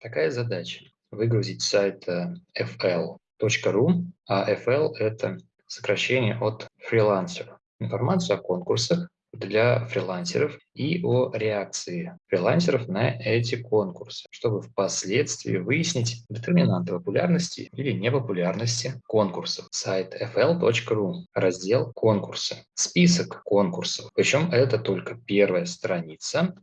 Такая задача – выгрузить с сайта fl.ru, а FL – это сокращение от фрилансера. Информацию о конкурсах для фрилансеров и о реакции фрилансеров на эти конкурсы, чтобы впоследствии выяснить детерминанты популярности или непопулярности конкурсов. Сайт fl.ru, раздел «Конкурсы». Список конкурсов, причем это только первая страница,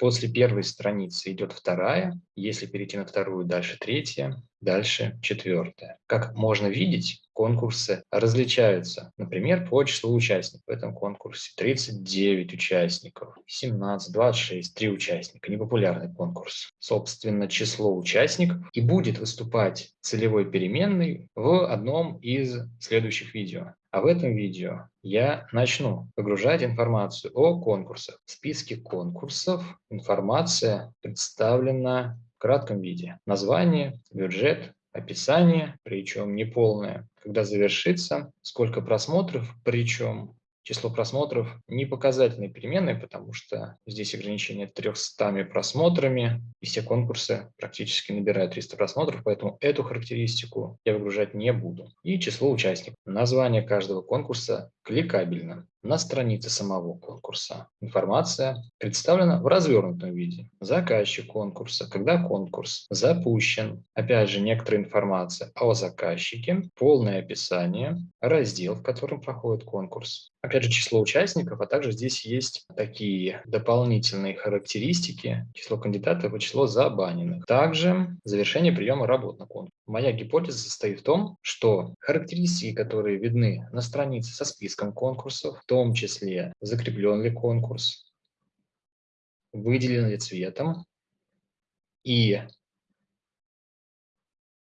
После первой страницы идет вторая, если перейти на вторую, дальше третья, дальше четвертая. Как можно видеть, конкурсы различаются. Например, по числу участников. В этом конкурсе 39 участников, 17, 26, 3 участника. Непопулярный конкурс. Собственно, число участников и будет выступать целевой переменной в одном из следующих видео. А в этом видео я начну выгружать информацию о конкурсах. В списке конкурсов информация представлена в кратком виде. Название, бюджет, описание, причем не полное. Когда завершится, сколько просмотров, причем число просмотров не показательной переменной, потому что здесь ограничение 300 просмотрами, и все конкурсы практически набирают 300 просмотров, поэтому эту характеристику я выгружать не буду. И число участников. Название каждого конкурса кликабельно на странице самого конкурса. Информация представлена в развернутом виде. Заказчик конкурса, когда конкурс запущен. Опять же, некоторая информация о заказчике, полное описание, раздел, в котором проходит конкурс. Опять же, число участников, а также здесь есть такие дополнительные характеристики, число кандидатов и число забаненных. Также завершение приема работ на конкурс. Моя гипотеза состоит в том, что характеристики, которые видны на странице со списком конкурсов, в том числе закреплен ли конкурс, выделен ли цветом и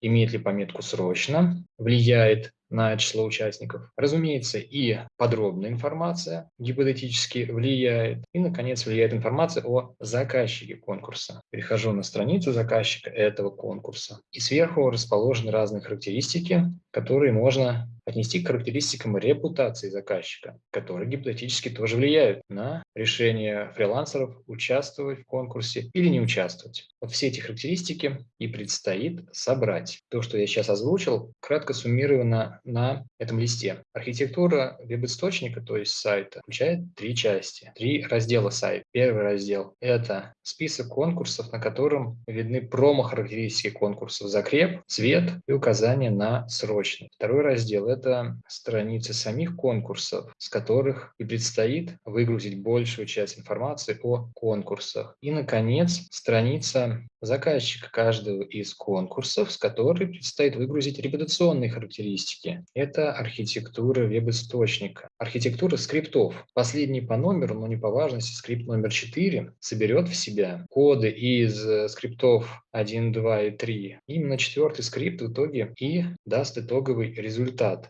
имеет ли пометку «срочно», влияет на число участников. Разумеется, и подробная информация гипотетически влияет. И, наконец, влияет информация о заказчике конкурса. Перехожу на страницу заказчика этого конкурса. И сверху расположены разные характеристики, которые можно отнести к характеристикам репутации заказчика, которые гипотетически тоже влияют на решение фрилансеров участвовать в конкурсе или не участвовать. Вот все эти характеристики и предстоит собрать. То, что я сейчас озвучил, кратко суммировано на этом листе. Архитектура веб-источника, то есть сайта, включает три части, три раздела сайта. Первый раздел – это список конкурсов, на котором видны промо-характеристики конкурсов, закреп, цвет и указание на срочный. Второй раздел – это это страницы самих конкурсов, с которых и предстоит выгрузить большую часть информации о конкурсах. И, наконец, страница заказчика каждого из конкурсов, с которой предстоит выгрузить репутационные характеристики. Это архитектура веб-источника. Архитектура скриптов. Последний по номеру, но не по важности, скрипт номер 4 соберет в себя коды из э, скриптов 1, 2 и 3. Именно четвертый скрипт в итоге и даст итоговый результат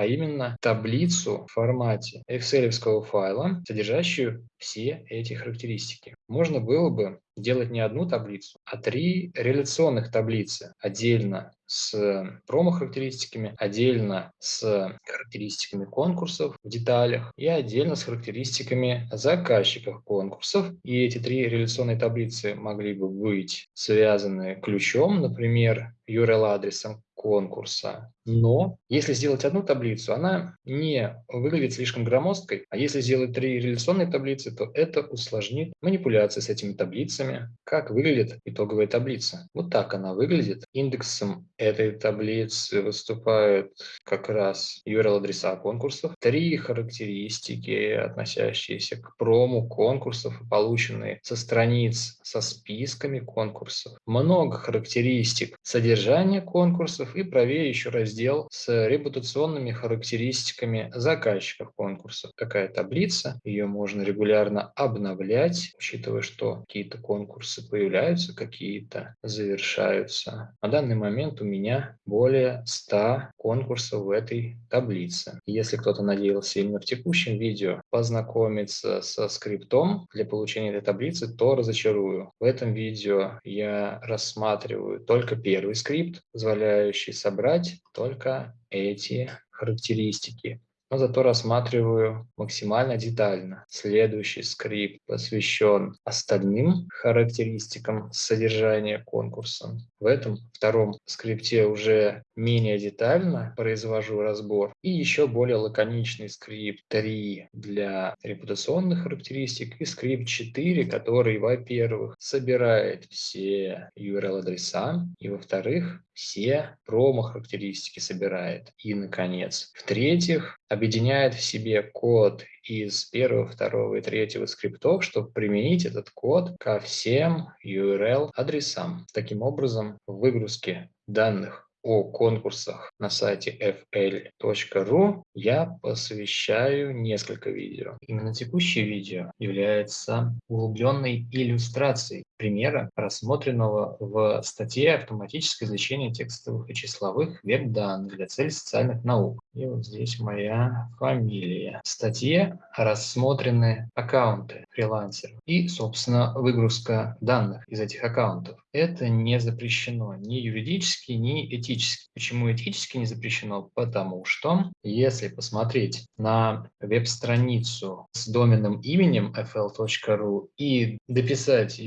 а именно таблицу в формате excel файла, содержащую все эти характеристики. Можно было бы делать не одну таблицу, а три реляционных таблицы отдельно с промо-характеристиками, отдельно с характеристиками конкурсов в деталях и отдельно с характеристиками заказчиков конкурсов. И эти три реляционные таблицы могли бы быть связаны ключом, например, URL-адресом конкурса. Но если сделать одну таблицу, она не выглядит слишком громоздкой, а если сделать три реляционные таблицы, то это усложнит манипуляции с этими таблицами. Как выглядит итоговая таблица? Вот так она выглядит. Индексом этой таблицы выступают как раз URL-адреса конкурсов, три характеристики, относящиеся к прому конкурсов, полученные со страниц со списками конкурсов, много характеристик содержания конкурсов и правее еще раздел с репутационными характеристиками заказчиков конкурсов. Такая таблица, ее можно регулярно обновлять, учитывая, что какие-то конкурсы появляются, какие-то завершаются. На данный момент у меня более 100 конкурсов в этой таблице. Если кто-то надеялся именно в текущем видео познакомиться со скриптом для получения этой таблицы, то разочарую. В этом видео я рассматриваю только первый скрипт, позволяющий собрать только эти характеристики. но зато рассматриваю максимально детально. Следующий скрипт посвящен остальным характеристикам содержания конкурса. В этом втором скрипте уже менее детально произвожу разбор. И еще более лаконичный скрипт 3 для репутационных характеристик и скрипт 4, который, во-первых, собирает все URL-адреса и, во-вторых, все промо-характеристики собирает. И, наконец, в-третьих, объединяет в себе код из первого, второго и третьего скриптов, чтобы применить этот код ко всем URL-адресам. Таким образом, в выгрузке данных о конкурсах на сайте fl.ru я посвящаю несколько видео. Именно текущее видео является углубленной иллюстрацией примера, рассмотренного в статье «Автоматическое извлечение текстовых и числовых веб-данных для целей социальных наук». И вот здесь моя фамилия. В статье рассмотрены аккаунты фрилансеров и, собственно, выгрузка данных из этих аккаунтов. Это не запрещено ни юридически, ни этически. Почему этически не запрещено? Потому что, если посмотреть на веб-страницу с доменным именем fl.ru и дописать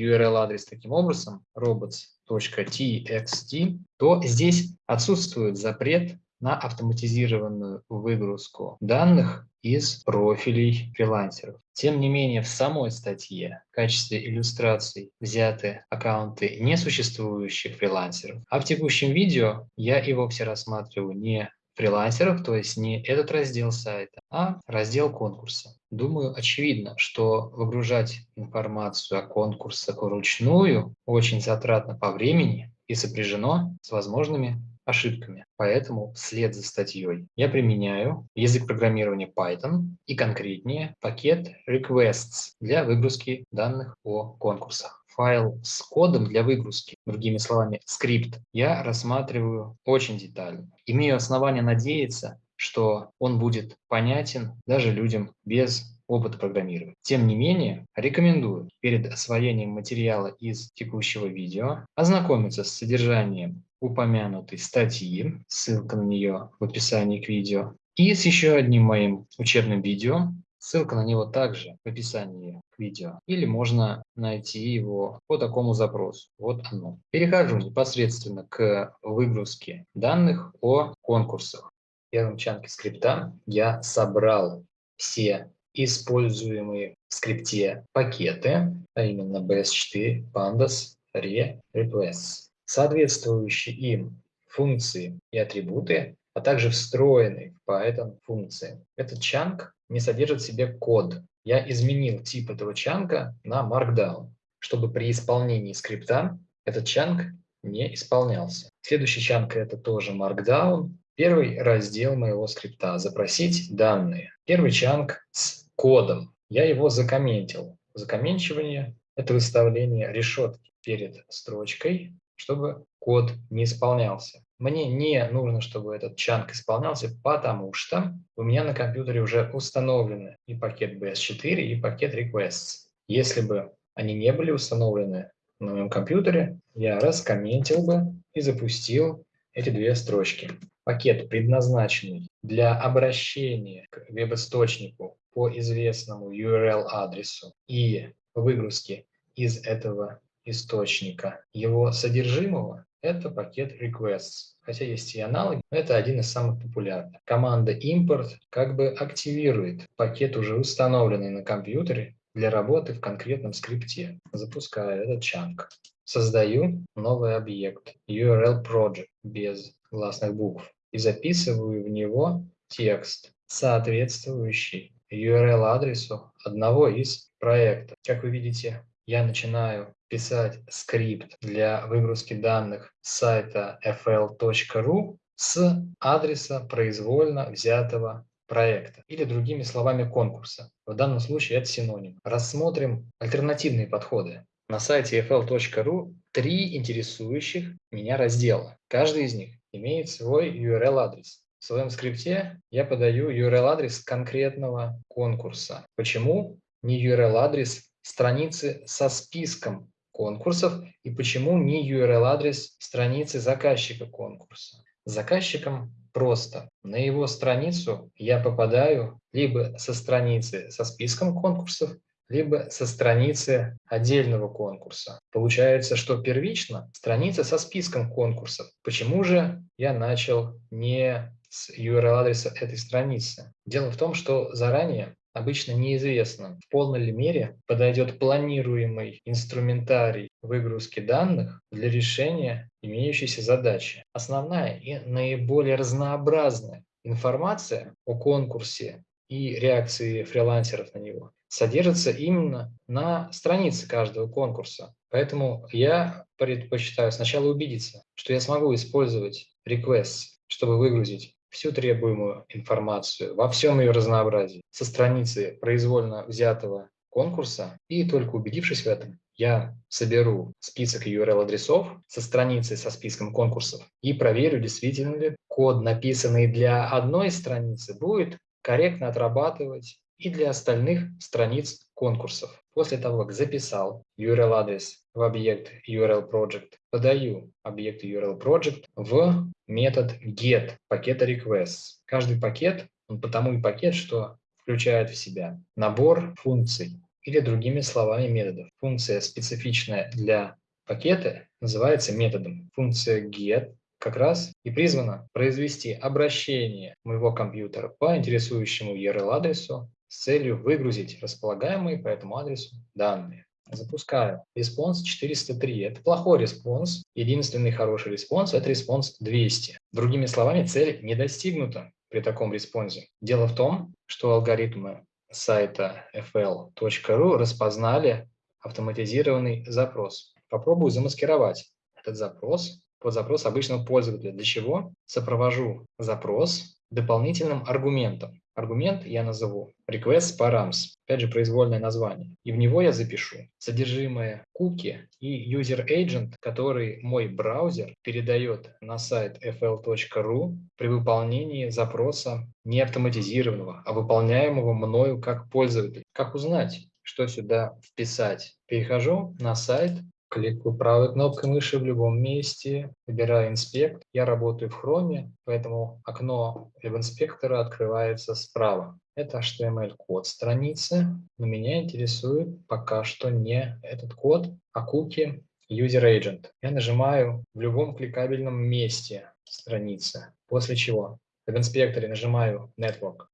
URL-адрес таким образом, robots.txt, то здесь отсутствует запрет на автоматизированную выгрузку данных из профилей фрилансеров. Тем не менее, в самой статье в качестве иллюстраций взяты аккаунты несуществующих фрилансеров, а в текущем видео я и вовсе рассматриваю не фрилансеров, то есть не этот раздел сайта, а раздел конкурса. Думаю, очевидно, что выгружать информацию о конкурсах вручную очень затратно по времени и сопряжено с возможными ошибками. Поэтому вслед за статьей я применяю язык программирования Python и конкретнее пакет requests для выгрузки данных о конкурсах файл с кодом для выгрузки, другими словами, скрипт, я рассматриваю очень детально. Имею основания надеяться, что он будет понятен даже людям без опыта программирования. Тем не менее, рекомендую перед освоением материала из текущего видео ознакомиться с содержанием упомянутой статьи, ссылка на нее в описании к видео, и с еще одним моим учебным видео, ссылка на него также в описании к видео, или можно найти его по такому запросу. Вот оно. Перехожу непосредственно к выгрузке данных о конкурсах. В первом чанке скрипта я собрал все используемые в скрипте пакеты, а именно bs4, pandas, re, requests соответствующие им функции и атрибуты, а также встроенные в Python функции. Этот чанк не содержит в себе код. Я изменил тип этого чанка на Markdown, чтобы при исполнении скрипта этот чанк не исполнялся. Следующий чанк это тоже Markdown. Первый раздел моего скрипта – запросить данные. Первый чанк с кодом. Я его закомментил. Закомменчивание – это выставление решетки перед строчкой чтобы код не исполнялся. Мне не нужно, чтобы этот чанк исполнялся, потому что у меня на компьютере уже установлены и пакет BS4, и пакет requests. Если бы они не были установлены на моем компьютере, я раскомментил бы и запустил эти две строчки. Пакет, предназначенный для обращения к веб-источнику по известному URL-адресу и выгрузки из этого источника его содержимого – это пакет requests. Хотя есть и аналоги, но это один из самых популярных. Команда import как бы активирует пакет, уже установленный на компьютере, для работы в конкретном скрипте. Запускаю этот чанк. Создаю новый объект URL project без гласных букв и записываю в него текст, соответствующий URL-адресу одного из проектов. Как вы видите, я начинаю писать скрипт для выгрузки данных с сайта fl.ru с адреса произвольно взятого проекта или другими словами конкурса. В данном случае это синоним. Рассмотрим альтернативные подходы. На сайте fl.ru три интересующих меня раздела. Каждый из них имеет свой URL-адрес. В своем скрипте я подаю URL-адрес конкретного конкурса. Почему не URL-адрес страницы со списком конкурсов и почему не URL-адрес страницы заказчика конкурса. Заказчиком просто. на его страницу я попадаю либо со страницы со списком конкурсов, либо со страницы отдельного конкурса. Получается, что первично страница со списком конкурсов. Почему же я начал не с URL-адреса этой страницы? Дело в том, что заранее обычно неизвестно, в полной ли мере подойдет планируемый инструментарий выгрузки данных для решения имеющейся задачи. Основная и наиболее разнообразная информация о конкурсе и реакции фрилансеров на него содержится именно на странице каждого конкурса. Поэтому я предпочитаю сначала убедиться, что я смогу использовать requests, чтобы выгрузить всю требуемую информацию во всем ее разнообразии со страницы произвольно взятого конкурса, и только убедившись в этом, я соберу список URL-адресов со страницы со списком конкурсов и проверю, действительно ли код, написанный для одной страницы, будет корректно отрабатывать и для остальных страниц конкурсов. После того, как записал URL-адрес в объект URL-project, подаю объект URL-project в метод get пакета requests. Каждый пакет, он потому и пакет, что включает в себя набор функций или другими словами методов. Функция, специфичная для пакета, называется методом. Функция get как раз и призвана произвести обращение моего компьютера по интересующему URL-адресу с целью выгрузить располагаемые по этому адресу данные. Запускаю. Response 403. Это плохой response. Единственный хороший респонс – это response 200. Другими словами, цель не достигнута при таком response. Дело в том, что алгоритмы сайта fl.ru распознали автоматизированный запрос. Попробую замаскировать этот запрос под запрос обычного пользователя. Для чего? Сопровожу запрос дополнительным аргументом. Аргумент я назову request params, опять же произвольное название. И в него я запишу содержимое куки и user agent, который мой браузер передает на сайт fl.ru при выполнении запроса не автоматизированного, а выполняемого мною как пользователь. Как узнать, что сюда вписать? Перехожу на сайт кликаю правой кнопкой мыши в любом месте, выбираю инспект. Я работаю в Chrome, поэтому окно веб-инспектора открывается справа. Это HTML-код страницы, но меня интересует пока что не этот код, а куки User Agent. Я нажимаю в любом кликабельном месте страницы, после чего в инспекторе нажимаю Network.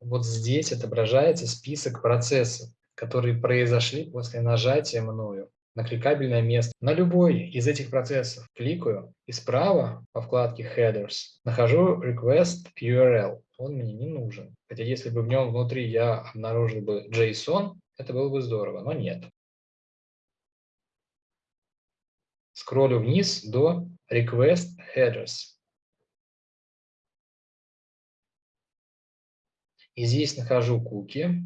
Вот здесь отображается список процессов, которые произошли после нажатия мною на кликабельное место. На любой из этих процессов кликаю и справа по вкладке Headers нахожу Request URL. Он мне не нужен. Хотя если бы в нем внутри я обнаружил бы JSON, это было бы здорово, но нет. Скроллю вниз до Request Headers. И здесь нахожу куки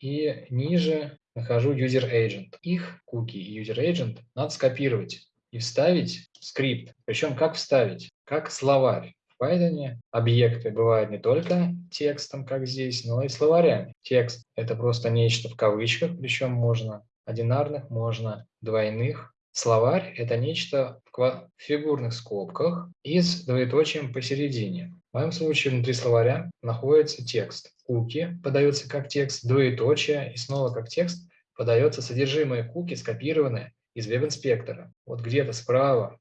и ниже нахожу user agent. Их куки и user agent надо скопировать и вставить в скрипт. Причем как вставить? Как словарь. В Python объекты бывают не только текстом, как здесь, но и словарями. Текст – это просто нечто в кавычках, причем можно одинарных, можно двойных. Словарь – это нечто в фигурных скобках и с двоеточием посередине. В моем случае внутри словаря находится текст. Куки подается как текст, двоеточие и снова как текст подается содержимое куки, скопированное из веб-инспектора. Вот где-то справа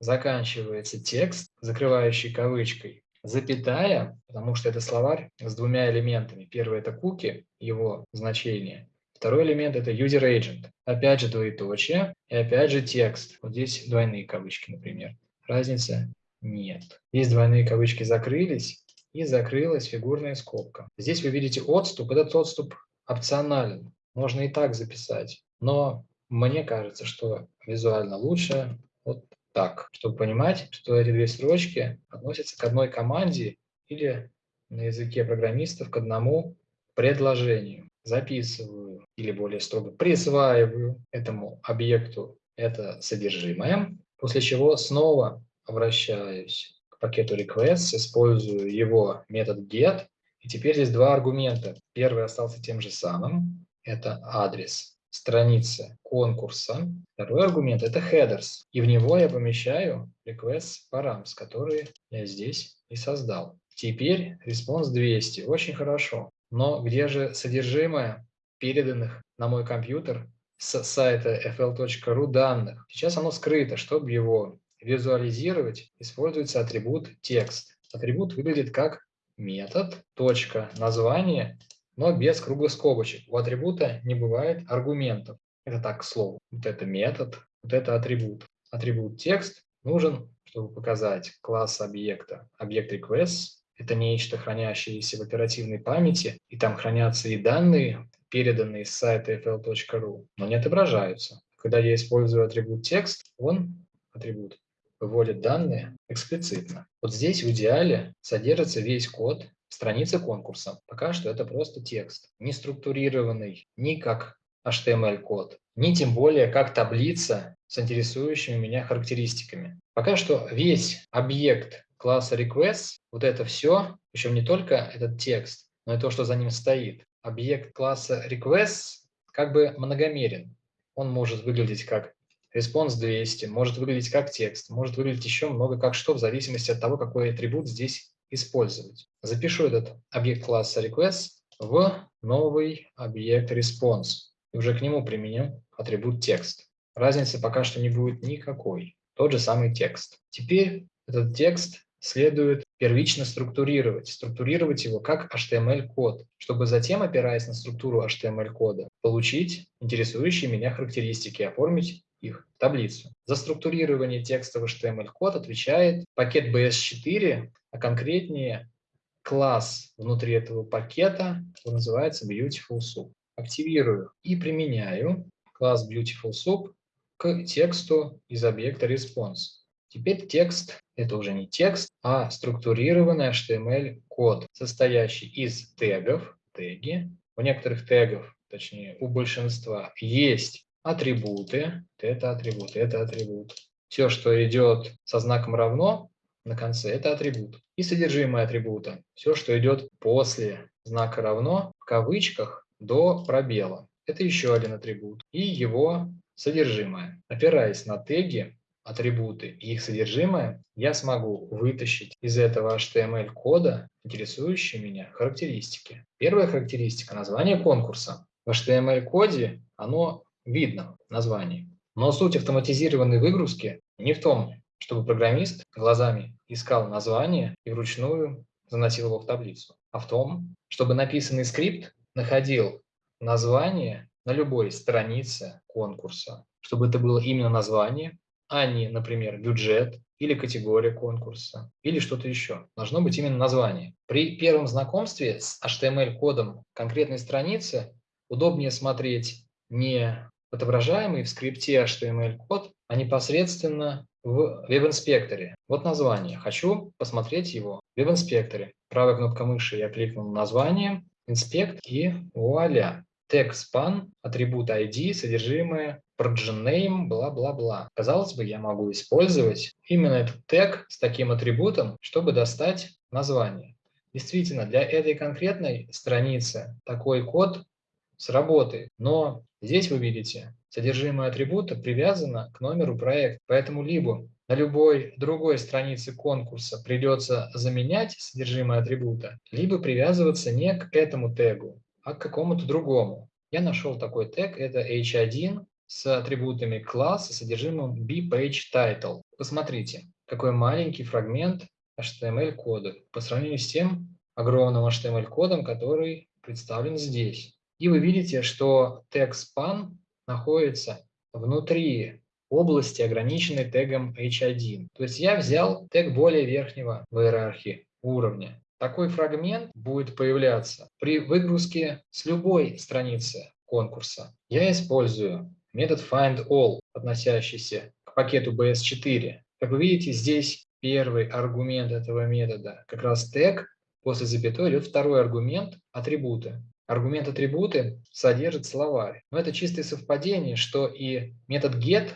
заканчивается текст, закрывающий кавычкой, запятая, потому что это словарь с двумя элементами. Первый – это куки, его значение. Второй элемент – это user agent. Опять же двоеточие и опять же текст. Вот здесь двойные кавычки, например разницы нет. Здесь двойные кавычки закрылись и закрылась фигурная скобка. Здесь вы видите отступ. Этот отступ опционален. Можно и так записать. Но мне кажется, что визуально лучше вот так, чтобы понимать, что эти две строчки относятся к одной команде или на языке программистов к одному предложению. Записываю или более строго присваиваю этому объекту это содержимое, После чего снова обращаюсь к пакету requests, использую его метод get. И теперь здесь два аргумента. Первый остался тем же самым, это адрес страницы конкурса. Второй аргумент – это headers. И в него я помещаю request params, которые я здесь и создал. Теперь response 200. Очень хорошо. Но где же содержимое переданных на мой компьютер с сайта fl.ru данных? Сейчас оно скрыто. Чтобы его визуализировать, используется атрибут текст. Атрибут выглядит как метод, точка, название, но без круглых скобочек. У атрибута не бывает аргументов. Это так, к слову. Вот это метод, вот это атрибут. Атрибут текст нужен, чтобы показать класс объекта. Объект request – это нечто, хранящееся в оперативной памяти, и там хранятся и данные, переданные с сайта fl.ru, но не отображаются. Когда я использую атрибут текст, он, атрибут, выводит данные эксплицитно. Вот здесь в идеале содержится весь код страницы конкурса. Пока что это просто текст, не структурированный ни как HTML-код, ни тем более как таблица с интересующими меня характеристиками. Пока что весь объект класса request, вот это все, причем не только этот текст, но и то, что за ним стоит. Объект класса request как бы многомерен. Он может выглядеть как response 200, может выглядеть как текст, может выглядеть еще много как что, в зависимости от того, какой атрибут здесь использовать. Запишу этот объект класса request в новый объект response и уже к нему применим атрибут текст. Разницы пока что не будет никакой. Тот же самый текст. Теперь этот текст следует первично структурировать. Структурировать его как HTML-код, чтобы затем, опираясь на структуру HTML-кода, получить интересующие меня характеристики, оформить их в таблицу. За структурирование текста в HTML-код отвечает пакет BS4, а конкретнее класс внутри этого пакета, он называется Beautiful Soup. Активирую и применяю класс Beautiful Soup к тексту из объекта response. Теперь текст – это уже не текст, а структурированный HTML-код, состоящий из тегов, теги. У некоторых тегов, точнее у большинства, есть атрибуты, это атрибут, это атрибут. Все, что идет со знаком равно на конце, это атрибут. И содержимое атрибута, все, что идет после знака равно, в кавычках, до пробела. Это еще один атрибут. И его содержимое. Опираясь на теги, атрибуты и их содержимое, я смогу вытащить из этого HTML-кода интересующие меня характеристики. Первая характеристика – название конкурса. В HTML-коде оно видно в названии. Но суть автоматизированной выгрузки не в том, чтобы программист глазами искал название и вручную заносил его в таблицу, а в том, чтобы написанный скрипт находил название на любой странице конкурса, чтобы это было именно название, а не, например, бюджет или категория конкурса, или что-то еще. Должно быть именно название. При первом знакомстве с HTML-кодом конкретной страницы удобнее смотреть не отображаемый в скрипте HTML-код, а непосредственно в веб-инспекторе. Вот название. Хочу посмотреть его в веб-инспекторе. Правая кнопка мыши я кликнул на название, инспект и вуаля. Тег span, атрибут ID, содержимое, origin name, бла-бла-бла. Казалось бы, я могу использовать именно этот тег с таким атрибутом, чтобы достать название. Действительно, для этой конкретной страницы такой код сработает, но Здесь вы видите, содержимое атрибута привязано к номеру проекта, поэтому либо на любой другой странице конкурса придется заменять содержимое атрибута, либо привязываться не к этому тегу, а к какому-то другому. Я нашел такой тег, это h1 с атрибутами класс и содержимым bPageTitle. Посмотрите, какой маленький фрагмент HTML-кода по сравнению с тем огромным HTML-кодом, который представлен здесь. И вы видите, что тег span находится внутри области, ограниченной тегом h1. То есть я взял тег более верхнего в иерархии уровня. Такой фрагмент будет появляться при выгрузке с любой страницы конкурса. Я использую метод findAll, относящийся к пакету BS4. Как вы видите, здесь первый аргумент этого метода как раз тег, после запятой идет второй аргумент – атрибуты. Аргумент атрибуты содержит словарь. Но это чистое совпадение, что и метод get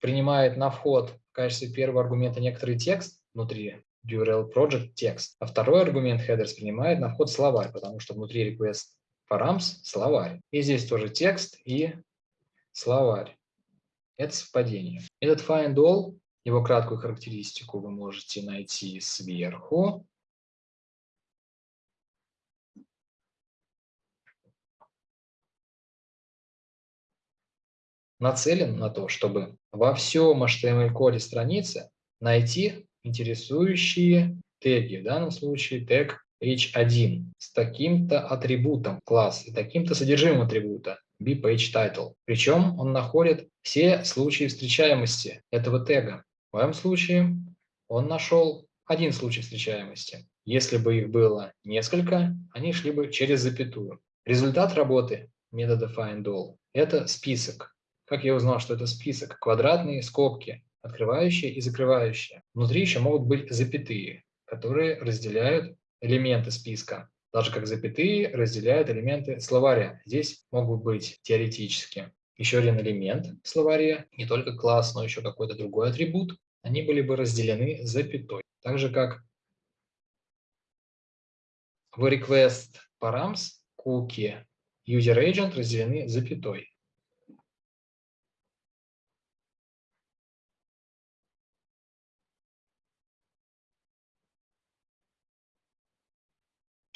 принимает на вход в качестве первого аргумента некоторый текст внутри URL project текст. А второй аргумент headers принимает на вход словарь, потому что внутри request params словарь. И здесь тоже текст и словарь. Это совпадение. Этот find all, его краткую характеристику вы можете найти сверху. нацелен на то, чтобы во всем HTML-коде страницы найти интересующие теги, в данном случае тег h1 с таким-то атрибутом класс и таким-то содержимым атрибута bPageTitle. Причем он находит все случаи встречаемости этого тега. В моем случае он нашел один случай встречаемости. Если бы их было несколько, они шли бы через запятую. Результат работы метода findAll – это список. Как я узнал, что это список? Квадратные скобки, открывающие и закрывающие. Внутри еще могут быть запятые, которые разделяют элементы списка. Так как запятые разделяют элементы словаря. Здесь могут быть теоретически еще один элемент в словаре, не только класс, но еще какой-то другой атрибут. Они были бы разделены запятой. Так же как в request params cookie user agent разделены запятой.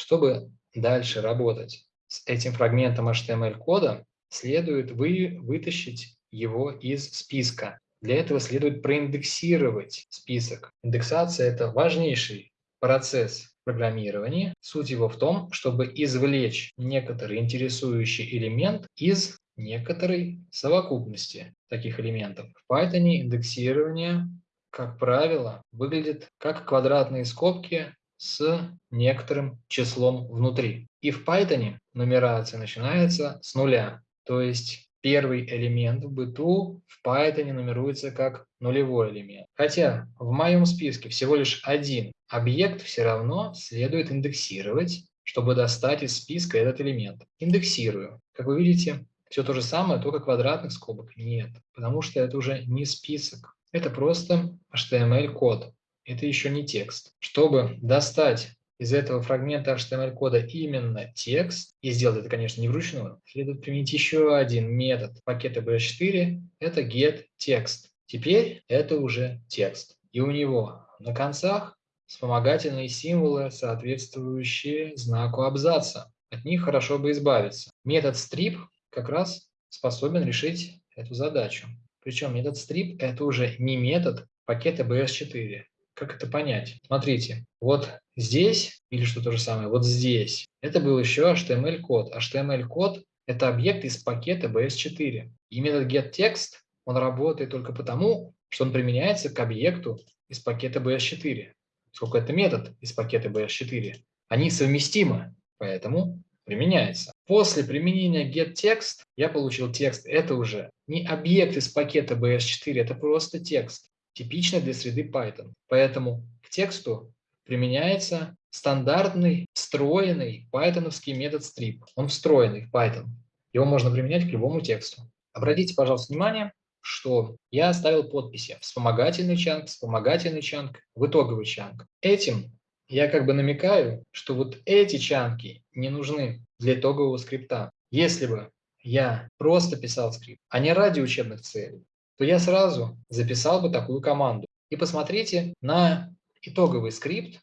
Чтобы дальше работать с этим фрагментом HTML-кода, следует вы, вытащить его из списка. Для этого следует проиндексировать список. Индексация – это важнейший процесс программирования. Суть его в том, чтобы извлечь некоторый интересующий элемент из некоторой совокупности таких элементов. В Python индексирование, как правило, выглядит как квадратные скобки с некоторым числом внутри. И в Python нумерация начинается с нуля. То есть первый элемент в быту в Python нумеруется как нулевой элемент. Хотя в моем списке всего лишь один объект все равно следует индексировать, чтобы достать из списка этот элемент. Индексирую. Как вы видите, все то же самое, только квадратных скобок нет, потому что это уже не список. Это просто HTML-код это еще не текст. Чтобы достать из этого фрагмента HTML-кода именно текст, и сделать это, конечно, не вручную, следует применить еще один метод пакета BS4, это getText. Теперь это уже текст. И у него на концах вспомогательные символы, соответствующие знаку абзаца. От них хорошо бы избавиться. Метод strip как раз способен решить эту задачу. Причем метод strip – это уже не метод пакета BS4, как это понять? Смотрите, вот здесь, или что то же самое, вот здесь, это был еще HTML-код. HTML-код – это объект из пакета BS4. И метод getText, он работает только потому, что он применяется к объекту из пакета BS4. Сколько это метод из пакета BS4. Они совместимы, поэтому применяется. После применения getText я получил текст. Это уже не объект из пакета BS4, это просто текст типично для среды Python. Поэтому к тексту применяется стандартный встроенный пайтоновский метод strip. Он встроенный в Python. Его можно применять к любому тексту. Обратите, пожалуйста, внимание, что я оставил подписи вспомогательный чанк, вспомогательный чанк, в итоговый чанк. Этим я как бы намекаю, что вот эти чанки не нужны для итогового скрипта. Если бы я просто писал скрипт, а не ради учебных целей, то я сразу записал бы такую команду. И посмотрите на итоговый скрипт,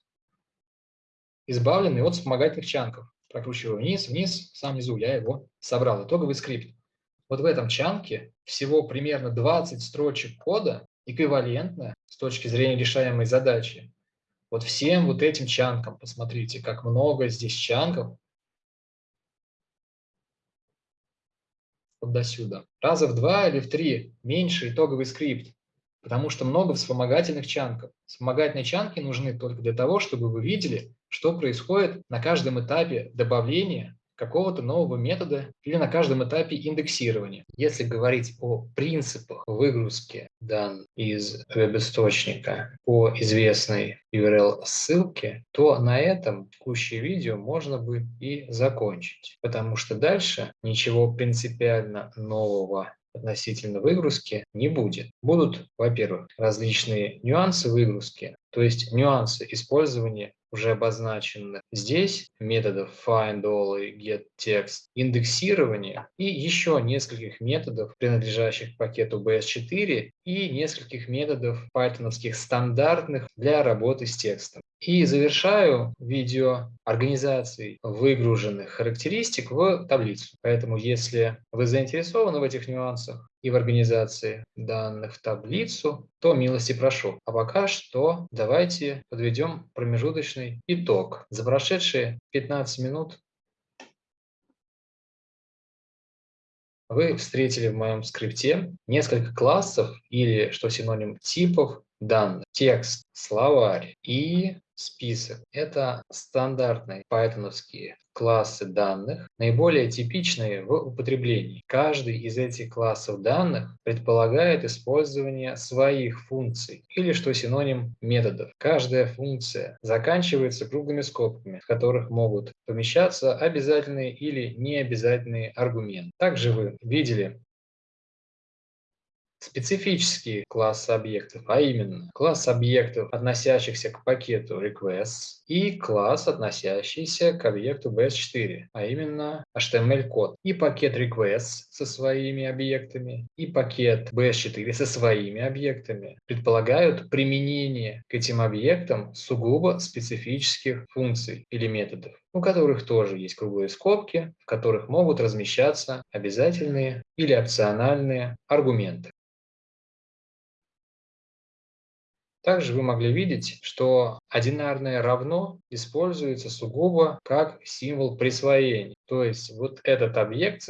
избавленный от вспомогательных чанков. Прокручиваю вниз, вниз, сам внизу я его собрал. Итоговый скрипт. Вот в этом чанке всего примерно 20 строчек кода, эквивалентно с точки зрения решаемой задачи. Вот всем вот этим чанкам, посмотрите, как много здесь чанков, вот до сюда. Раза в два или в три меньше итоговый скрипт, потому что много вспомогательных чанков. Вспомогательные чанки нужны только для того, чтобы вы видели, что происходит на каждом этапе добавления какого-то нового метода или на каждом этапе индексирования. Если говорить о принципах выгрузки данных из веб-источника по известной URL-ссылке, то на этом текущее видео можно бы и закончить, потому что дальше ничего принципиально нового относительно выгрузки не будет. Будут, во-первых, различные нюансы выгрузки, то есть нюансы использования уже обозначены здесь методов find all и get text, индексирование и еще нескольких методов, принадлежащих пакету BS4 и нескольких методов пайтоновских стандартных для работы с текстом. И завершаю видео организацией выгруженных характеристик в таблицу. Поэтому, если вы заинтересованы в этих нюансах и в организации данных в таблицу, то милости прошу. А пока что давайте подведем промежуточный итог. За прошедшие 15 минут вы встретили в моем скрипте несколько классов или, что синоним, типов данных. Текст, словарь и список. Это стандартные пайтоновские классы данных, наиболее типичные в употреблении. Каждый из этих классов данных предполагает использование своих функций или, что синоним, методов. Каждая функция заканчивается круглыми скобками, в которых могут помещаться обязательные или необязательные аргументы. Также вы видели специфические классы объектов, а именно класс объектов, относящихся к пакету requests и класс, относящийся к объекту bs4, а именно HTML-код. И пакет requests со своими объектами, и пакет bs4 со своими объектами предполагают применение к этим объектам сугубо специфических функций или методов у которых тоже есть круглые скобки, в которых могут размещаться обязательные или опциональные аргументы. Также вы могли видеть, что одинарное равно используется сугубо как символ присвоения. То есть вот этот объект,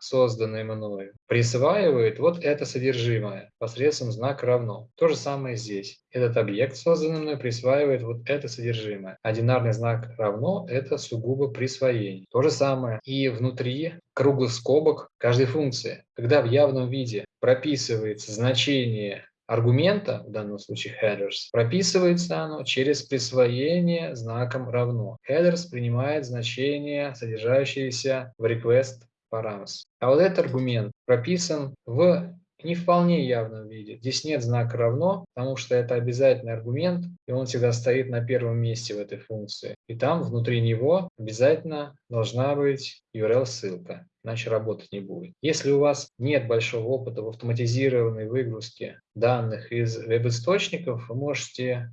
созданный мною, присваивает вот это содержимое посредством знака равно. То же самое здесь. Этот объект, созданный мной, присваивает вот это содержимое. Одинарный знак равно – это сугубо присвоение. То же самое и внутри круглых скобок каждой функции. Когда в явном виде прописывается значение аргумента, в данном случае headers, прописывается оно через присвоение знаком равно. Headers принимает значение, содержащееся в request params. А вот этот аргумент прописан в не вполне явном виде. Здесь нет знака равно, потому что это обязательный аргумент, и он всегда стоит на первом месте в этой функции. И там внутри него обязательно должна быть URL-ссылка иначе работать не будет. Если у вас нет большого опыта в автоматизированной выгрузке данных из веб-источников, вы можете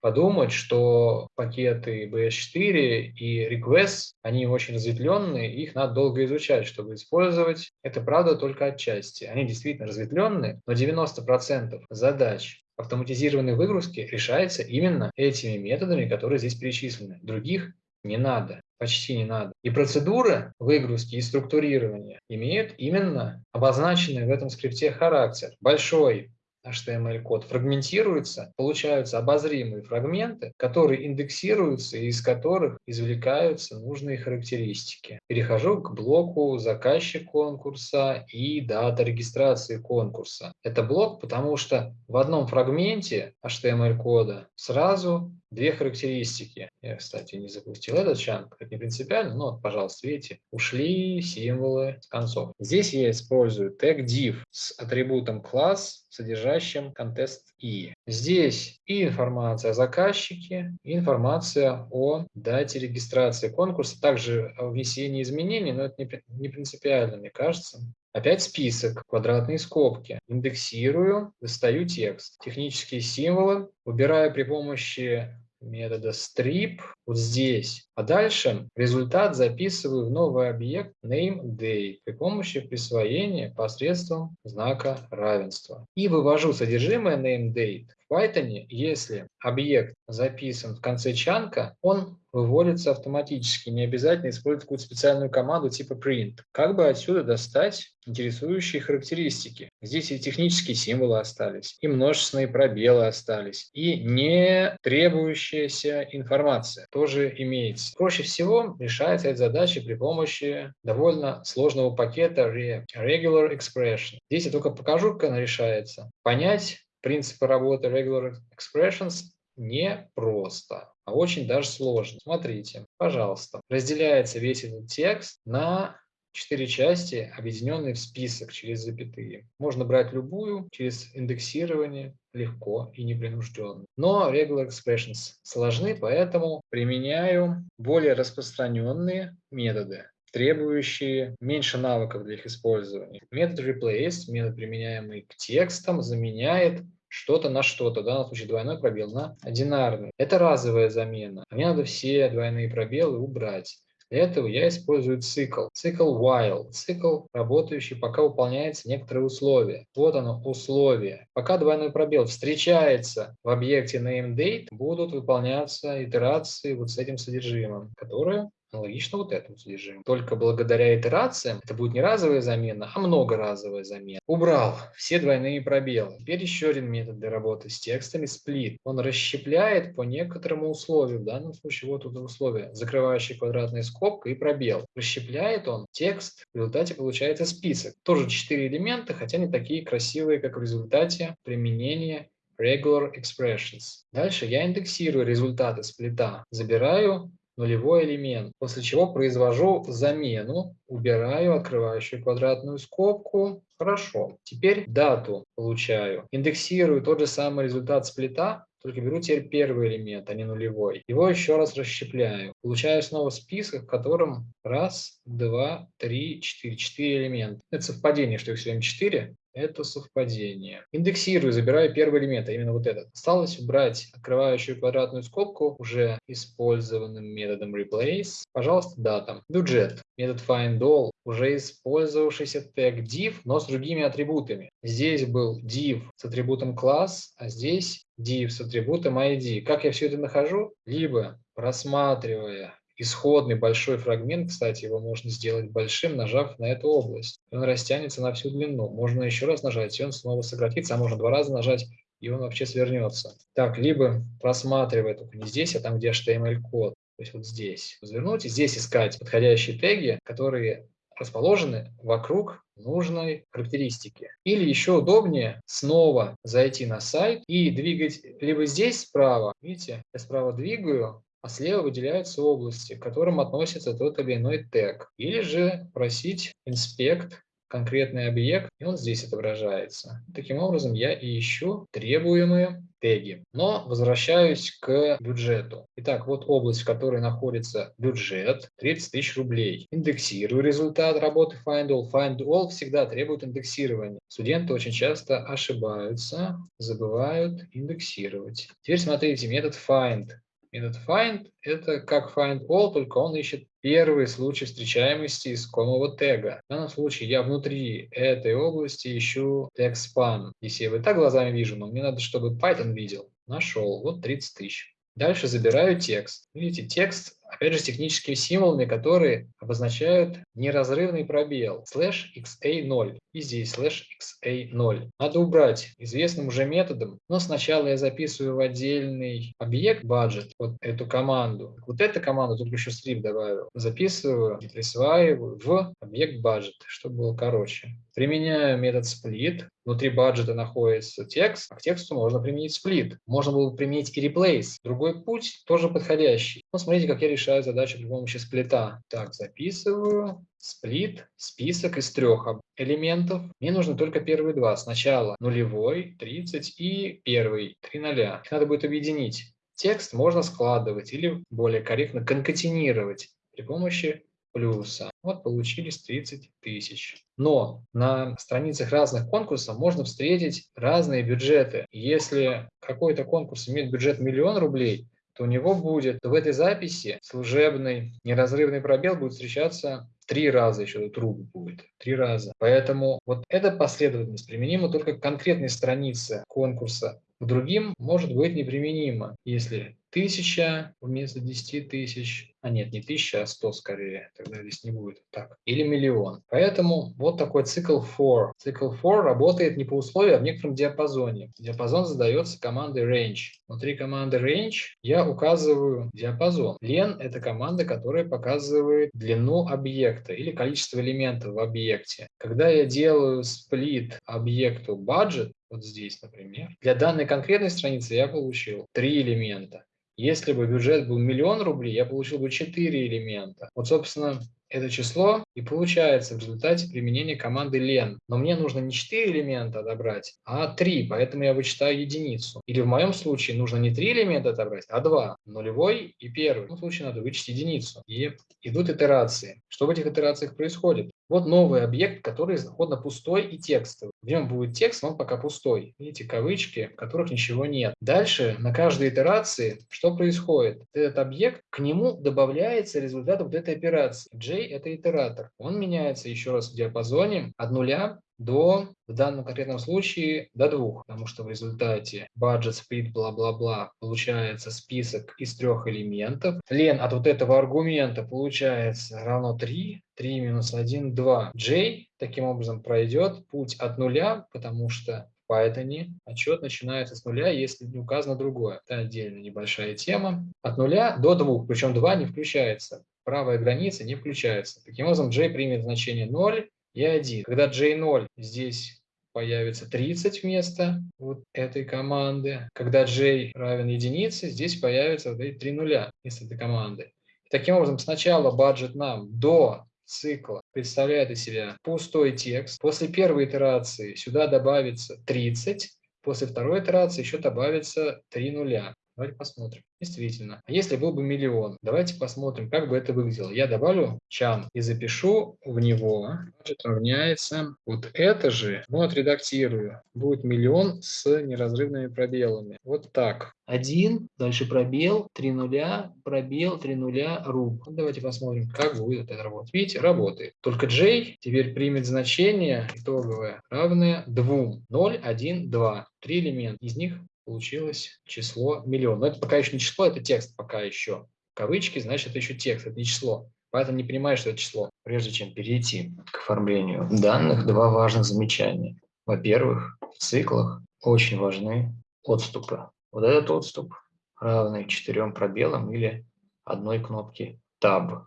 подумать, что пакеты BS4 и Request, они очень разветвленные, их надо долго изучать, чтобы использовать. Это правда только отчасти. Они действительно разветвленные, но 90% задач автоматизированной выгрузки решается именно этими методами, которые здесь перечислены. Других не надо почти не надо. И процедуры выгрузки и структурирования имеют именно обозначенный в этом скрипте характер. Большой HTML-код фрагментируется, получаются обозримые фрагменты, которые индексируются и из которых извлекаются нужные характеристики. Перехожу к блоку «Заказчик конкурса» и «Дата регистрации конкурса». Это блок, потому что в одном фрагменте HTML-кода сразу две характеристики. Я, кстати, не запустил этот чанк, это не принципиально, но, вот, пожалуйста, видите, ушли символы с концов. Здесь я использую тег div с атрибутом класс, содержащим контест i. Здесь и информация о заказчике, и информация о дате регистрации конкурса, также о внесении изменений, но это не принципиально, мне кажется. Опять список, квадратные скобки. Индексирую, достаю текст. Технические символы. Выбираю при помощи метода strip вот здесь. А дальше результат записываю в новый объект nameDate при помощи присвоения посредством знака равенства. И вывожу содержимое nameDate в Python, если объект записан в конце чанка, он выводится автоматически, не обязательно использовать какую-то специальную команду типа print. Как бы отсюда достать интересующие характеристики? Здесь и технические символы остались, и множественные пробелы остались, и не требующаяся информация тоже имеется. Проще всего решается эта задача при помощи довольно сложного пакета Regular Expression. Здесь я только покажу, как она решается. Понять принципы работы Regular Expressions не просто, а очень даже сложно. Смотрите, пожалуйста, разделяется весь этот текст на четыре части, объединенные в список через запятые. Можно брать любую через индексирование легко и непринужденно. Но regular expressions сложны, поэтому применяю более распространенные методы требующие меньше навыков для их использования. Метод replace, метод, применяемый к текстам, заменяет что-то на что-то, в данном случае двойной пробел на одинарный. Это разовая замена. Мне надо все двойные пробелы убрать. Для этого я использую цикл. Цикл while. Цикл, работающий, пока выполняется некоторые условия. Вот оно, условие. Пока двойной пробел встречается в объекте nameDate, будут выполняться итерации вот с этим содержимым, которое Аналогично вот этому содержимому. Только благодаря итерациям это будет не разовая замена, а многоразовая замена. Убрал все двойные пробелы. Теперь еще один метод для работы с текстами split. Он расщепляет по некоторому условию. В данном случае вот это условие. Закрывающая квадратная скобка и пробел. Расщепляет он текст. В результате получается список. Тоже четыре элемента, хотя не такие красивые, как в результате применения regular expressions. Дальше я индексирую результаты сплита. Забираю нулевой элемент, после чего произвожу замену, убираю открывающую квадратную скобку. Хорошо. Теперь дату получаю. Индексирую тот же самый результат сплита, только беру теперь первый элемент, а не нулевой. Его еще раз расщепляю. Получаю снова список, в котором раз, два, три, четыре. Четыре элемента. Это совпадение, что их все время четыре это совпадение. Индексирую, забираю первый элемент, а именно вот этот. Осталось убрать открывающую квадратную скобку уже использованным методом replace. Пожалуйста, дата. Бюджет. Метод findAll, уже использовавшийся тег div, но с другими атрибутами. Здесь был div с атрибутом класс, а здесь div с атрибутом id. Как я все это нахожу? Либо просматривая исходный большой фрагмент, кстати, его можно сделать большим, нажав на эту область. Он растянется на всю длину. Можно еще раз нажать, и он снова сократится, а можно два раза нажать, и он вообще свернется. Так, либо просматривая только не здесь, а там, где HTML-код, то есть вот здесь. Развернуть и здесь искать подходящие теги, которые расположены вокруг нужной характеристики. Или еще удобнее снова зайти на сайт и двигать либо здесь справа, видите, я справа двигаю, а слева выделяются области, к которым относится тот или иной тег. Или же просить инспект конкретный объект, и он здесь отображается. Таким образом, я и ищу требуемые теги. Но возвращаюсь к бюджету. Итак, вот область, в которой находится бюджет, 30 тысяч рублей. Индексирую результат работы FindAll. FindAll всегда требует индексирования. Студенты очень часто ошибаются, забывают индексировать. Теперь смотрите, метод find. Метод find – это как find all, только он ищет первый случай встречаемости искомого тега. В данном случае я внутри этой области ищу тег span. Если я его и так глазами вижу, но мне надо, чтобы Python видел. Нашел. Вот 30 тысяч. Дальше забираю текст. Видите, текст опять же, с техническими символами, которые обозначают неразрывный пробел, слэш xa0, и здесь слэш xa0. Надо убрать известным уже методом, но сначала я записываю в отдельный объект budget, вот эту команду. Вот эту команду, только еще strip добавил, записываю присваиваю в объект budget, чтобы было короче. Применяю метод split, внутри budget а находится текст, а к тексту можно применить split. Можно было бы применить и replace. Другой путь тоже подходящий. Но смотрите, как я решаю задачу при помощи split а. Так, записываю. Split, список из трех элементов. Мне нужны только первые два. Сначала нулевой, 30 и первый, 3 ноля. Их надо будет объединить. Текст можно складывать или более корректно конкатинировать при помощи плюса. Вот получились 30 тысяч. Но на страницах разных конкурсов можно встретить разные бюджеты. Если какой-то конкурс имеет бюджет миллион рублей, то у него будет в этой записи служебный неразрывный пробел будет встречаться три раза еще труп будет, три раза. Поэтому вот эта последовательность применима только к конкретной странице конкурса. К другим может быть неприменимо, если тысяча вместо 10 тысяч, а нет, не тысяча, а 100 скорее, тогда здесь не будет так, или миллион. Поэтому вот такой цикл for. Цикл for работает не по условиям, а в некотором диапазоне. Диапазон задается командой range. Внутри команды range я указываю диапазон. Len – это команда, которая показывает длину объекта или количество элементов в объекте. Когда я делаю split объекту budget, вот здесь, например, для данной конкретной страницы я получил три элемента. Если бы бюджет был миллион рублей, я получил бы 4 элемента. Вот, собственно, это число и получается в результате применения команды len. Но мне нужно не 4 элемента отобрать, а 3, поэтому я вычитаю единицу. Или в моем случае нужно не 3 элемента отобрать, а 2. Нулевой и первый. В этом случае надо вычесть единицу. И идут итерации. Что в этих итерациях происходит? Вот новый объект, который исходно пустой и текстовый. В нем будет текст, он пока пустой. Видите, кавычки, в которых ничего нет. Дальше на каждой итерации что происходит? Этот объект, к нему добавляется результат вот этой операции. J – это итератор. Он меняется еще раз в диапазоне от нуля до, в данном конкретном случае, до двух, потому что в результате budget split бла-бла-бла получается список из трех элементов. Лен от вот этого аргумента получается равно 3, 3 минус 1, 2. J таким образом пройдет путь от нуля, потому что Python отчет начинается с нуля, если не указано другое. Это отдельная небольшая тема. От нуля до двух, причем 2 не включается. Правая граница не включается. Таким образом, J примет значение 0, и 1. Когда J0 здесь появится 30 вместо вот этой команды. Когда j равен единице, здесь появится вот эти три нуля вместо этой команды. И таким образом, сначала budget нам до цикла представляет из себя пустой текст. После первой итерации сюда добавится 30. После второй итерации еще добавится 3 нуля. Давайте посмотрим. Действительно. А если был бы миллион? Давайте посмотрим, как бы это выглядело. Я добавлю чан и запишу в него. Значит, равняется. Вот это же, ну, отредактирую. Будет миллион с неразрывными пробелами. Вот так. Один, дальше пробел, три нуля, пробел, три нуля, руб. Давайте посмотрим, как будет это работать. Видите, работает. Только j теперь примет значение итоговое равное 2. 0, 1, 2. Три элемента. Из них получилось число миллион. Но это пока еще не число, это текст пока еще. Кавычки, значит, это еще текст, это не число. Поэтому не понимаю, что это число. Прежде чем перейти к оформлению данных, два важных замечания. Во-первых, в циклах очень важны отступы. Вот этот отступ равный четырем пробелам или одной кнопке Tab.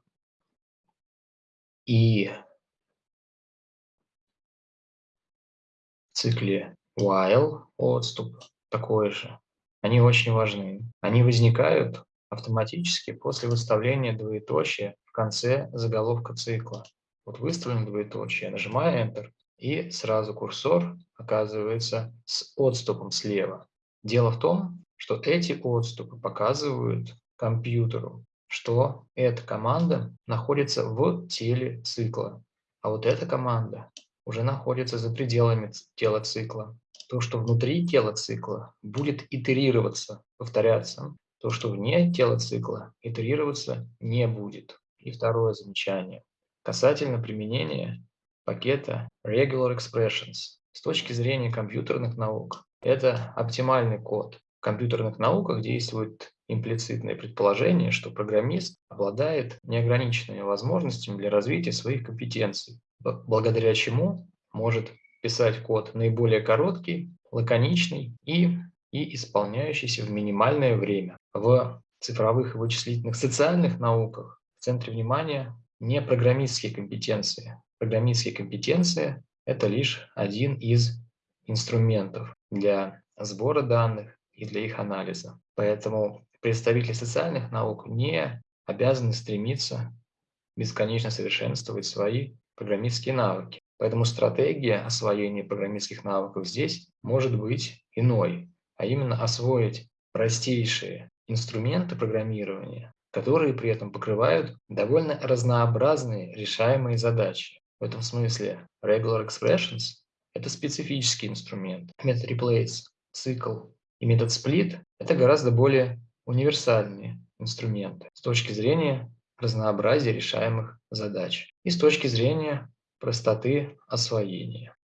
И в цикле while отступ такое же. Они очень важны. Они возникают автоматически после выставления двоеточия в конце заголовка цикла. Вот выставлен двоеточие, нажимаю Enter, и сразу курсор оказывается с отступом слева. Дело в том, что эти отступы показывают компьютеру, что эта команда находится в теле цикла, а вот эта команда уже находится за пределами тела цикла то, что внутри тела цикла, будет итерироваться, повторяться. То, что вне тела цикла, итерироваться не будет. И второе замечание. Касательно применения пакета Regular Expressions. С точки зрения компьютерных наук, это оптимальный код. В компьютерных науках действует имплицитное предположение, что программист обладает неограниченными возможностями для развития своих компетенций, благодаря чему может писать код наиболее короткий, лаконичный и, и исполняющийся в минимальное время. В цифровых и вычислительных социальных науках в центре внимания не программистские компетенции. Программистские компетенции – это лишь один из инструментов для сбора данных и для их анализа. Поэтому представители социальных наук не обязаны стремиться бесконечно совершенствовать свои программистские навыки. Поэтому стратегия освоения программистских навыков здесь может быть иной, а именно освоить простейшие инструменты программирования, которые при этом покрывают довольно разнообразные решаемые задачи. В этом смысле Regular Expressions – это специфический инструмент. Метод Replace, цикл и метод Split – это гораздо более универсальные инструменты с точки зрения разнообразия решаемых задач и с точки зрения простоты освоения.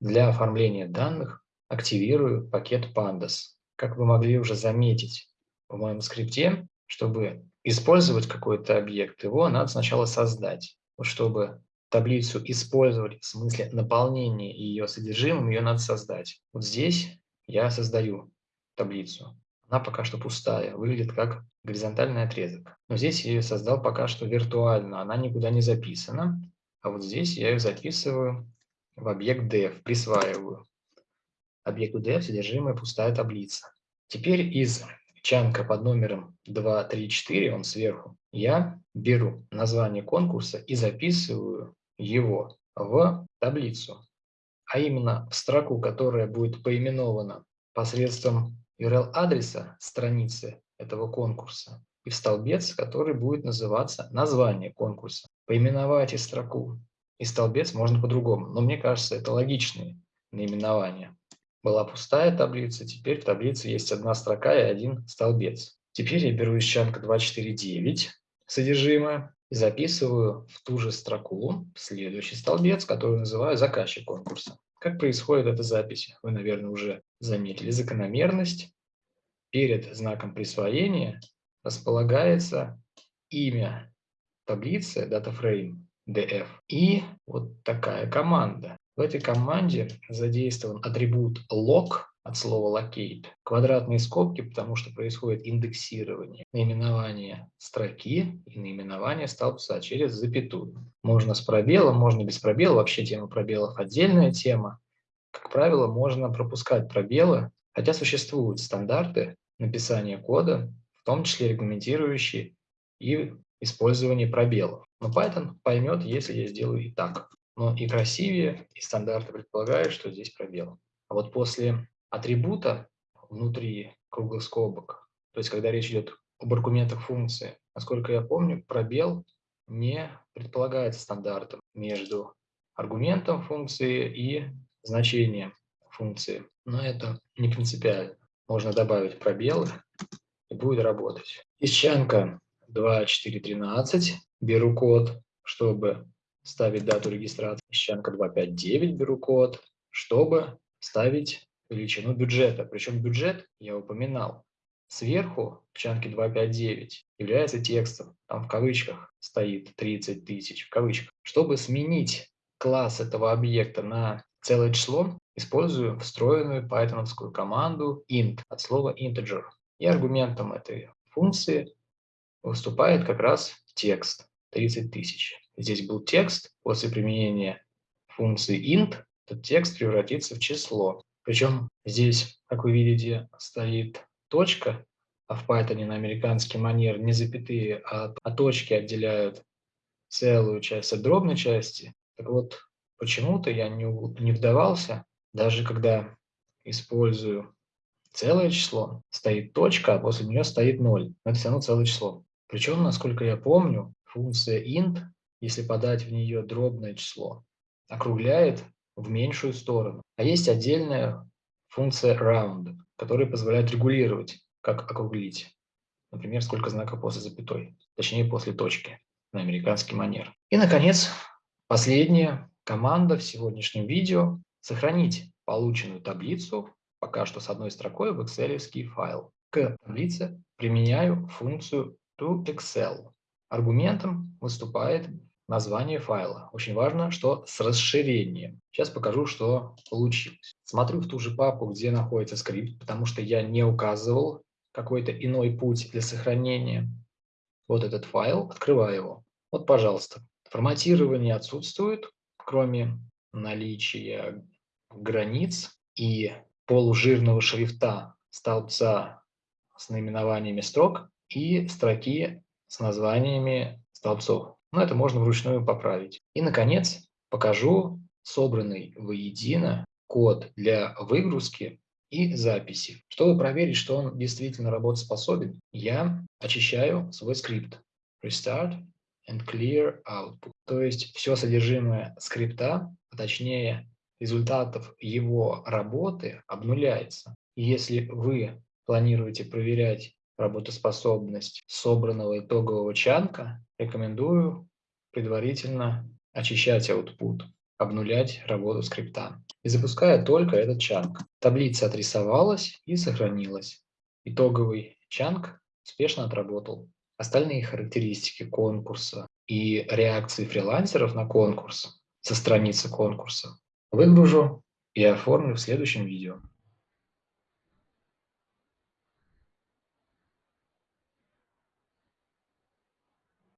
Для оформления данных активирую пакет Pandas. Как вы могли уже заметить в моем скрипте, чтобы использовать какой-то объект, его надо сначала создать. Чтобы таблицу использовать в смысле наполнения ее содержимым, ее надо создать. Вот здесь я создаю таблицу. Она пока что пустая, выглядит как горизонтальный отрезок. Но здесь я ее создал пока что виртуально, она никуда не записана. А вот здесь я ее записываю в объект def, присваиваю. Объекту def содержимое пустая таблица. Теперь из чанка под номером 2, 3, 4, он сверху, я беру название конкурса и записываю его в таблицу, а именно в строку, которая будет поименована посредством URL-адреса страницы этого конкурса и в столбец, который будет называться название конкурса. Поименовать и строку и столбец можно по-другому, но мне кажется, это логичные наименования. Была пустая таблица, теперь в таблице есть одна строка и один столбец. Теперь я беру из чанка 249 содержимое и записываю в ту же строку следующий столбец, который называю заказчик конкурса. Как происходит эта запись? Вы, наверное, уже заметили закономерность. Перед знаком присвоения располагается имя таблицы DataFrame df и вот такая команда. В этой команде задействован атрибут log от слова locate, квадратные скобки, потому что происходит индексирование наименования строки и наименования столбца через запятую. Можно с пробелом, можно без пробела, вообще тема пробелов отдельная тема. Как правило, можно пропускать пробелы, хотя существуют стандарты написания кода, в том числе регламентирующие и использование пробелов. Но Python поймет, если я сделаю и так но и красивее, и стандарты предполагают, что здесь пробел. А вот после атрибута внутри круглых скобок, то есть когда речь идет об аргументах функции, насколько я помню, пробел не предполагается стандартом между аргументом функции и значением функции. Но это не принципиально. Можно добавить пробелы и будет работать. Из чанка 2413 беру код, чтобы ставить дату регистрации, Ищенко 259 беру код, чтобы ставить величину бюджета. Причем бюджет, я упоминал, сверху в чанке 259 является текстом, там в кавычках стоит 30 тысяч, в кавычках. Чтобы сменить класс этого объекта на целое число, использую встроенную пайтоновскую команду int от слова integer. И аргументом этой функции выступает как раз текст 30 тысяч здесь был текст, после применения функции int этот текст превратится в число. Причем здесь, как вы видите, стоит точка, а в Python на американский манер не запятые, а, а точки отделяют целую часть от дробной части. Так вот, почему-то я не, не вдавался, даже когда использую целое число, стоит точка, а после нее стоит 0. Но это все равно целое число. Причем, насколько я помню, функция int если подать в нее дробное число, округляет в меньшую сторону. А есть отдельная функция round, которая позволяет регулировать, как округлить. Например, сколько знаков после запятой, точнее после точки на американский манер. И, наконец, последняя команда в сегодняшнем видео – сохранить полученную таблицу, пока что с одной строкой в excel файл. К таблице применяю функцию toExcel. Аргументом выступает название файла. Очень важно, что с расширением. Сейчас покажу, что получилось. Смотрю в ту же папку, где находится скрипт, потому что я не указывал какой-то иной путь для сохранения. Вот этот файл, открываю его. Вот, пожалуйста. Форматирование отсутствует, кроме наличия границ и полужирного шрифта столбца с наименованиями строк и строки с названиями столбцов но это можно вручную поправить. И, наконец, покажу собранный воедино код для выгрузки и записи. Чтобы проверить, что он действительно работоспособен, я очищаю свой скрипт. Restart and clear output. То есть все содержимое скрипта, а точнее результатов его работы обнуляется. Если вы планируете проверять работоспособность собранного итогового чанка, рекомендую предварительно очищать output, обнулять работу скрипта. И запуская только этот чанк. Таблица отрисовалась и сохранилась. Итоговый чанк успешно отработал. Остальные характеристики конкурса и реакции фрилансеров на конкурс со страницы конкурса выгружу и оформлю в следующем видео.